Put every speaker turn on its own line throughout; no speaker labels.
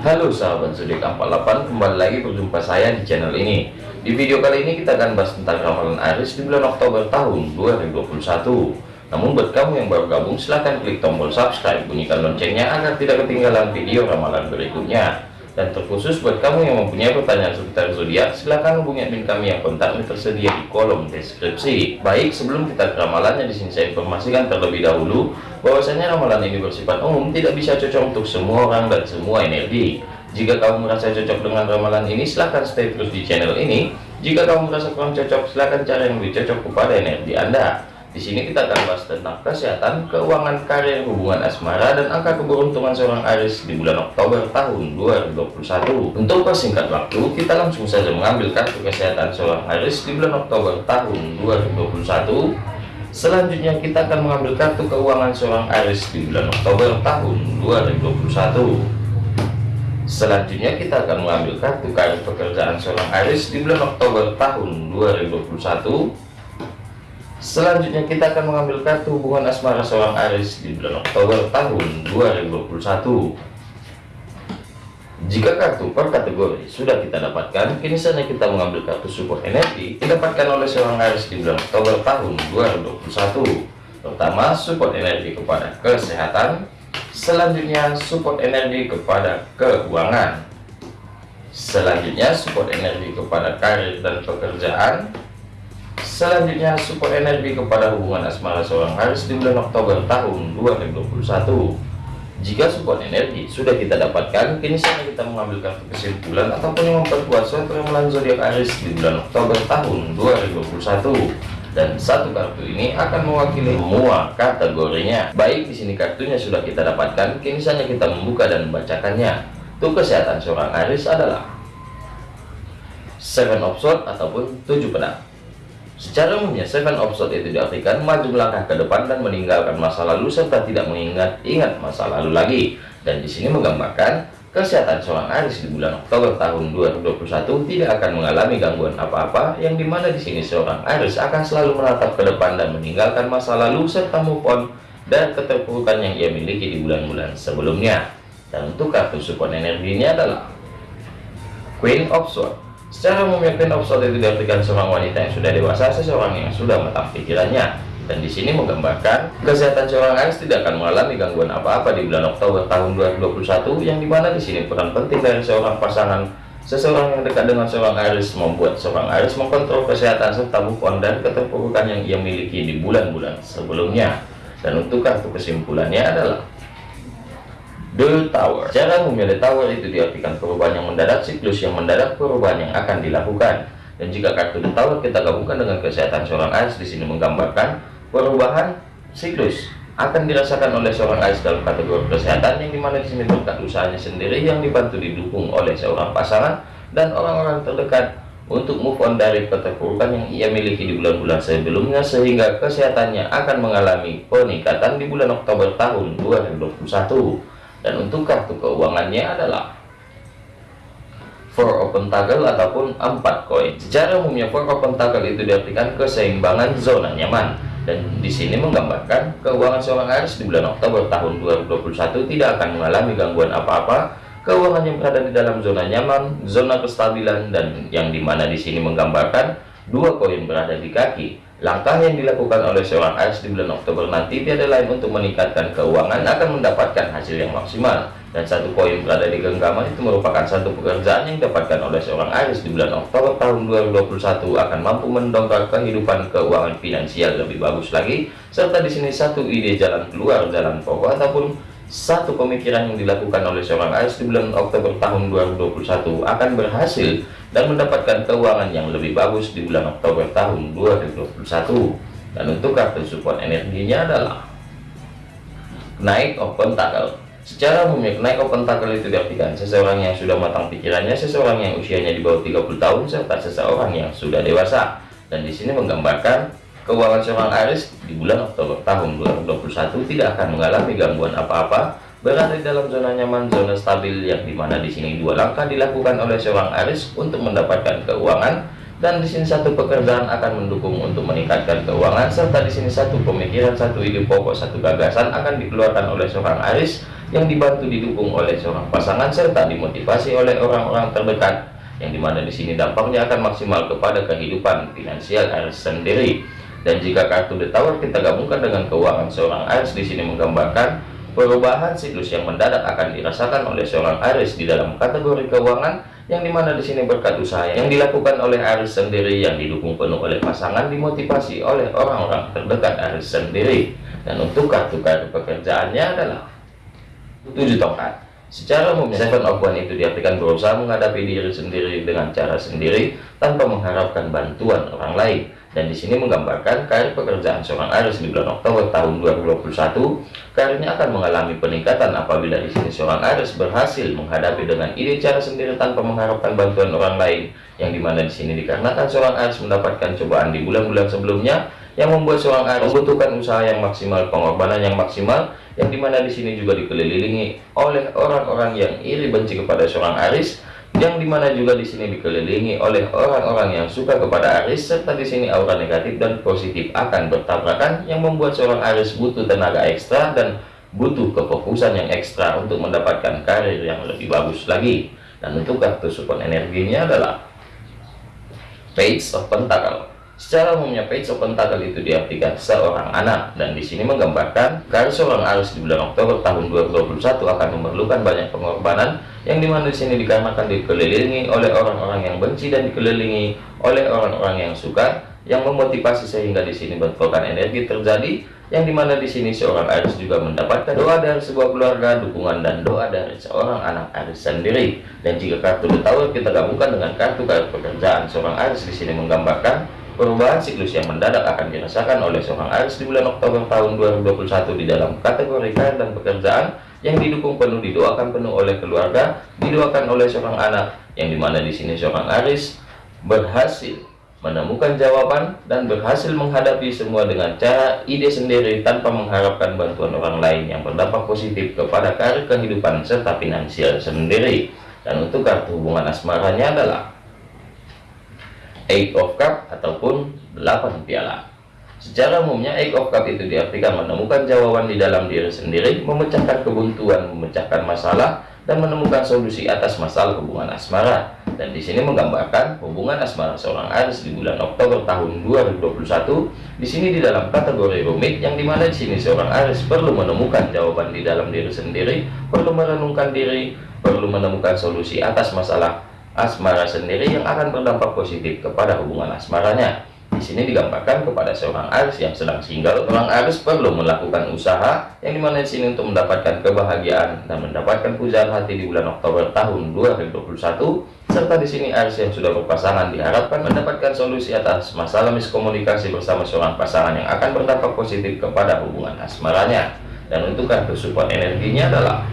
Halo sahabat zodiak 48 kembali lagi berjumpa saya di channel ini. Di video kali ini kita akan bahas tentang ramalan Aries di bulan Oktober tahun 2021 namun buat kamu yang baru gabung silahkan klik tombol subscribe bunyikan loncengnya agar tidak ketinggalan video ramalan berikutnya dan terkhusus buat kamu yang mempunyai pertanyaan seputar zodiak, silahkan hubungi admin kami yang kontaknya tersedia di kolom deskripsi. Baik, sebelum kita ke ramalannya di sini saya informasikan terlebih dahulu bahwasanya ramalan ini bersifat umum, tidak bisa cocok untuk semua orang dan semua energi. Jika kamu merasa cocok dengan ramalan ini, silahkan stay terus di channel ini. Jika kamu merasa kurang cocok, silahkan cari yang lebih cocok kepada energi Anda. Di sini kita akan bahas tentang kesehatan, keuangan, karir, hubungan asmara, dan angka keberuntungan seorang Aries di bulan Oktober tahun 2021. Untuk persingkat waktu, kita langsung saja mengambil kartu kesehatan seorang Aries di bulan Oktober tahun 2021. Selanjutnya kita akan mengambil kartu keuangan seorang Aries di bulan Oktober tahun 2021. Selanjutnya kita akan mengambil kartu karir pekerjaan seorang Aries di bulan Oktober tahun 2021. Selanjutnya kita akan mengambil kartu hubungan asmara seorang Aries di bulan Oktober tahun 2021. Jika kartu per kategori sudah kita dapatkan, kini saatnya kita mengambil kartu support energi didapatkan oleh seorang Aries di bulan Oktober tahun 2021. Pertama, support energi kepada kesehatan. Selanjutnya, support energi kepada keuangan. Selanjutnya, support energi kepada karir dan pekerjaan Selanjutnya support energi kepada hubungan asmara seorang Aries di bulan Oktober tahun 2021. Jika support energi sudah kita dapatkan, kini saatnya kita mengambil kesimpulan ataupun yang memperkuat suatu ramalan zodiak Aries di bulan Oktober tahun 2021. Dan satu kartu ini akan mewakili semua kategorinya. Baik di sini kartunya sudah kita dapatkan, kini saatnya kita membuka dan membacakannya. Untuk kesehatan seorang Aries adalah Seven of Swords ataupun tujuh pedang. Secara umumnya, seven of itu diartikan maju melangkah ke depan dan meninggalkan masa lalu serta tidak mengingat-ingat masa lalu lagi. Dan di sini menggambarkan kesehatan seorang Aries di bulan Oktober tahun 2021 tidak akan mengalami gangguan apa-apa, yang di mana di sini seorang Aries akan selalu menatap ke depan dan meninggalkan masa lalu serta move on dan keterpurukan yang ia miliki di bulan-bulan sebelumnya. Dan untuk kartu support energinya adalah Queen of Swords. Secara of Swords itu diartikan seorang wanita yang sudah dewasa, seseorang yang sudah matang pikirannya. Dan di sini menggambarkan kesehatan seorang Aries tidak akan mengalami gangguan apa-apa di bulan Oktober tahun 2021, yang di mana di sini peran penting dari seorang pasangan Seseorang yang dekat dengan seorang Aries membuat seorang Aries mengkontrol kesehatan serta on dan keterpurukan yang ia miliki di bulan-bulan sebelumnya. Dan untuk kartu kesimpulannya adalah The Tower. Cara The Tower itu diartikan perubahan yang mendadak, siklus yang mendadak, perubahan yang akan dilakukan. Dan jika kartu The Tower kita gabungkan dengan kesehatan seorang Aries di sini menggambarkan perubahan siklus akan dirasakan oleh seorang Aries dalam kategori kesehatan yang di mana di sini berkat usahanya sendiri yang dibantu didukung oleh seorang pasangan dan orang-orang terdekat untuk move on dari keterpurukan yang ia miliki di bulan-bulan sebelumnya sehingga kesehatannya akan mengalami peningkatan di bulan Oktober tahun 2021 dan untuk kartu keuangannya adalah four open toggle ataupun empat koin. Secara umumnya four open toggle itu diartikan keseimbangan zona nyaman. Dan di sini menggambarkan keuangan seorang Aries di bulan Oktober tahun 2021 tidak akan mengalami gangguan apa-apa. Keuangan yang berada di dalam zona nyaman zona kestabilan dan yang di mana di sini menggambarkan dua koin berada di kaki Langkah yang dilakukan oleh seorang Aries di bulan Oktober nanti tiada lain untuk meningkatkan keuangan akan mendapatkan hasil yang maksimal. Dan satu koin berada di genggaman itu merupakan satu pekerjaan yang didapatkan oleh seorang Aries di bulan Oktober tahun 2021 akan mampu mendongkrak kehidupan keuangan finansial lebih bagus lagi. Serta di sini satu ide jalan keluar jalan pokok ataupun satu pemikiran yang dilakukan oleh seorang Aries di bulan Oktober tahun 2021 akan berhasil dan mendapatkan keuangan yang lebih bagus di bulan Oktober tahun 2021 dan untuk kartu support energinya adalah naik open tackle. Secara umumnya naik open tackle itu diartikan seseorang yang sudah matang pikirannya seseorang yang usianya di bawah 30 tahun serta seseorang yang sudah dewasa. Dan di sini menggambarkan Keuangan seorang Aries di bulan Oktober tahun 2021 tidak akan mengalami gangguan apa-apa, berada di dalam zona nyaman, zona stabil yang di mana di sini dua langkah dilakukan oleh seorang Aries untuk mendapatkan keuangan dan di sini satu pekerjaan akan mendukung untuk meningkatkan keuangan serta di sini satu pemikiran satu ide pokok satu gagasan akan dikeluarkan oleh seorang Aris yang dibantu didukung oleh seorang pasangan serta dimotivasi oleh orang-orang terdekat yang di mana di sini dampaknya akan maksimal kepada kehidupan finansial Aris sendiri dan jika kartu The kita gabungkan dengan keuangan seorang Aris di sini menggambarkan perubahan siklus yang mendadak akan dirasakan oleh seorang Aris di dalam kategori keuangan yang di mana di sini berkat usaha yang dilakukan oleh Aris sendiri yang didukung penuh oleh pasangan dimotivasi oleh orang-orang terdekat Aris sendiri. Dan untuk kartu-kartu pekerjaannya adalah tujuh tongkat. Secara umum seven of one itu diartikan berusaha menghadapi diri sendiri dengan cara sendiri tanpa mengharapkan bantuan orang lain dan di sini menggambarkan karir pekerjaan seorang Aris di bulan Oktober tahun 2021 karirnya akan mengalami peningkatan apabila di sini seorang Aris berhasil menghadapi dengan ide cara sendiri tanpa mengharapkan bantuan orang lain yang di mana di sini dikarenakan seorang Aris mendapatkan cobaan di bulan-bulan sebelumnya yang membuat seorang Aris membutuhkan usaha yang maksimal pengorbanan yang maksimal yang di mana di sini juga dikelilingi oleh orang-orang yang iri benci kepada seorang Aris yang di mana juga di sini dikelilingi oleh orang-orang yang suka kepada Aris serta di sini aura negatif dan positif akan bertabrakan yang membuat seorang Aris butuh tenaga ekstra dan butuh kefokusan yang ekstra untuk mendapatkan karir yang lebih bagus lagi. Dan untuk kartu support energinya adalah Page of Pentacle Secara umumnya page of pentacle itu diartikan seorang anak dan di sini menggambarkan karena seorang Aris di bulan Oktober tahun 2021 akan memerlukan banyak pengorbanan yang di mana di sini dikarenakan dikelilingi oleh orang-orang yang benci dan dikelilingi oleh orang-orang yang suka yang memotivasi sehingga di sini bentrokan energi terjadi yang di mana di sini seorang Aris juga mendapatkan doa dari sebuah keluarga, dukungan dan doa dari seorang anak Aris sendiri. Dan jika kartu The kita gabungkan dengan kartu-kartu pekerjaan seorang Aris di sini menggambarkan Perubahan siklus yang mendadak akan dirasakan oleh seorang Aris di bulan Oktober tahun 2021 di dalam kategori karir dan pekerjaan yang didukung penuh didoakan penuh oleh keluarga, didoakan oleh seorang anak yang di mana di sini seorang Aris berhasil menemukan jawaban dan berhasil menghadapi semua dengan cara ide sendiri tanpa mengharapkan bantuan orang lain yang berdampak positif kepada karir kehidupan serta finansial sendiri. Dan untuk kartu hubungan asmaranya adalah Eight of Cup ataupun 8 piala. Secara umumnya Eight of Cup itu diartikan menemukan jawaban di dalam diri sendiri, memecahkan kebuntuan, memecahkan masalah, dan menemukan solusi atas masalah hubungan asmara. Dan di sini menggambarkan hubungan asmara seorang Aris di bulan Oktober tahun 2021. Di sini di dalam kategori rumit yang di mana di sini seorang Aris perlu menemukan jawaban di dalam diri sendiri, perlu merenungkan diri, perlu menemukan solusi atas masalah asmara sendiri yang akan berdampak positif kepada hubungan asmaranya. Di sini digambarkan kepada seorang Aris yang sedang single, orang Aris perlu melakukan usaha yang di mana di sini untuk mendapatkan kebahagiaan dan mendapatkan pujaan hati di bulan Oktober tahun 2021 serta di sini Aris yang sudah berpasangan diharapkan mendapatkan solusi atas masalah miskomunikasi bersama seorang pasangan yang akan berdampak positif kepada hubungan asmaranya. Dan untuk kartu support energinya adalah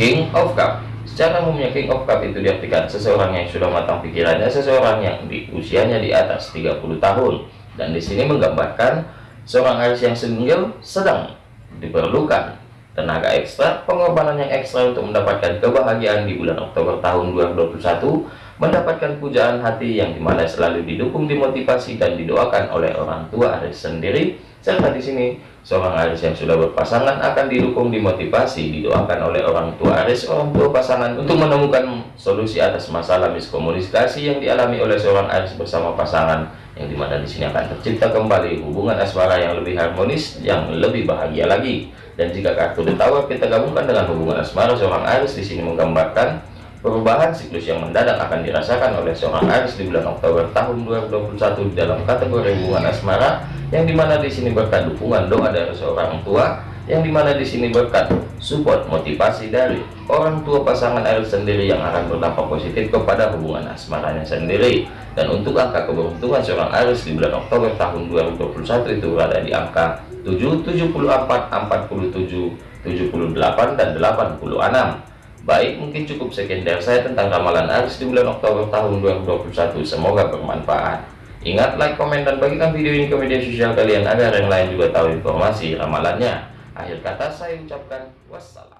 King of Cup Secara umumnya King of Cup itu diartikan seseorang yang sudah matang pikirannya, seseorang yang di usianya di atas 30 tahun. Dan di sini menggambarkan seorang Aries yang single sedang diperlukan tenaga ekstra, pengorbanan yang ekstra untuk mendapatkan kebahagiaan di bulan Oktober tahun 2021, mendapatkan pujaan hati yang di mana selalu didukung, dimotivasi dan didoakan oleh orang tua Aries sendiri serta di sini, seorang Aris yang sudah berpasangan akan didukung, dimotivasi, didoakan oleh orang tua Aris, orang tua pasangan untuk menemukan solusi atas masalah miskomunikasi yang dialami oleh seorang Aris bersama pasangan yang di mana di sini akan tercipta kembali hubungan asmara yang lebih harmonis, yang lebih bahagia lagi. Dan jika kartu Tower kita gabungkan dengan hubungan asmara seorang Aris di sini menggambarkan Perubahan siklus yang mendadak akan dirasakan oleh seorang Aris di bulan Oktober tahun 2021 di dalam kategori hubungan asmara yang di mana di sini berkat dukungan doa dari seorang tua yang di mana di sini berkat support motivasi dari orang tua pasangan Aris sendiri yang akan berdampak positif kepada hubungan asmaranya sendiri dan untuk angka keberuntungan seorang Aris di bulan Oktober tahun 2021 itu berada di angka 7, 74, 47, 78, dan 86 Baik, mungkin cukup sekian dari saya tentang ramalan Aris di bulan Oktober tahun 2021. Semoga bermanfaat. Ingat, like, komen, dan bagikan video ini ke media sosial kalian agar yang lain juga tahu informasi ramalannya. Akhir kata saya ucapkan wassalam.